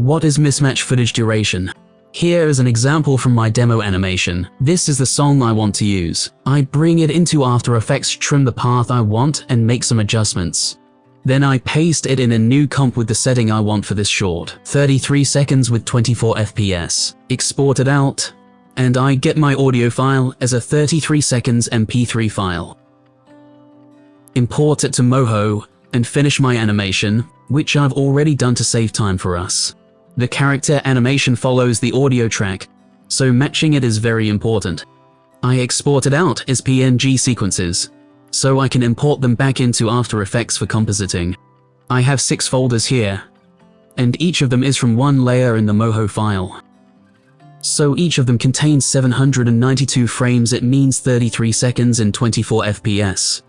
What is mismatch footage duration? Here is an example from my demo animation. This is the song I want to use. I bring it into After Effects, trim the path I want, and make some adjustments. Then I paste it in a new comp with the setting I want for this short, 33 seconds with 24 FPS. Export it out, and I get my audio file as a 33 seconds MP3 file. Import it to Moho, and finish my animation, which I've already done to save time for us. The character animation follows the audio track, so matching it is very important. I export it out as PNG sequences, so I can import them back into After Effects for compositing. I have six folders here, and each of them is from one layer in the Moho file. So each of them contains 792 frames it means 33 seconds and 24 FPS.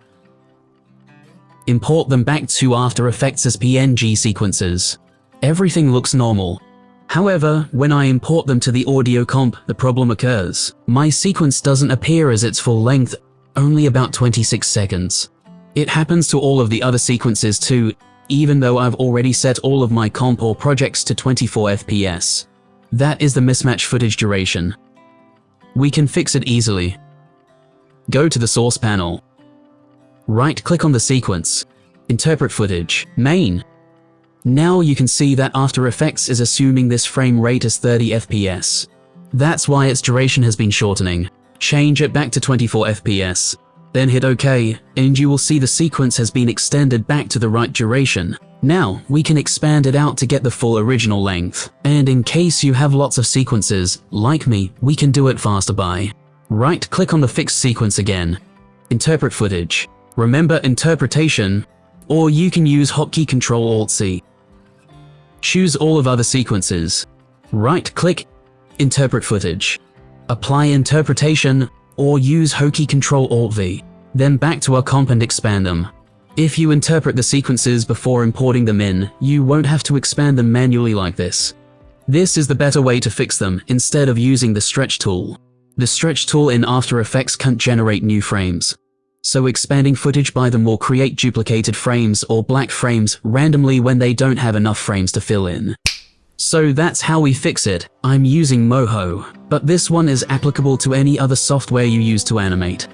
Import them back to After Effects as PNG sequences. Everything looks normal. However, when I import them to the audio comp, the problem occurs. My sequence doesn't appear as its full length only about 26 seconds. It happens to all of the other sequences too, even though I've already set all of my comp or projects to 24 FPS. That is the mismatch footage duration. We can fix it easily. Go to the source panel. Right-click on the sequence. Interpret footage. Main. Now you can see that After Effects is assuming this frame rate as 30 FPS. That's why its duration has been shortening. Change it back to 24 FPS. Then hit OK, and you will see the sequence has been extended back to the right duration. Now, we can expand it out to get the full original length. And in case you have lots of sequences, like me, we can do it faster by right-click on the fixed sequence again. Interpret footage. Remember interpretation, or you can use hotkey Control-Alt-C. Choose all of other sequences. Right-click, interpret footage apply interpretation, or use hotkey Control Alt V. Then back to our comp and expand them. If you interpret the sequences before importing them in, you won't have to expand them manually like this. This is the better way to fix them instead of using the stretch tool. The stretch tool in After Effects can't generate new frames. So expanding footage by them will create duplicated frames or black frames randomly when they don't have enough frames to fill in. So that's how we fix it. I'm using Moho, but this one is applicable to any other software you use to animate.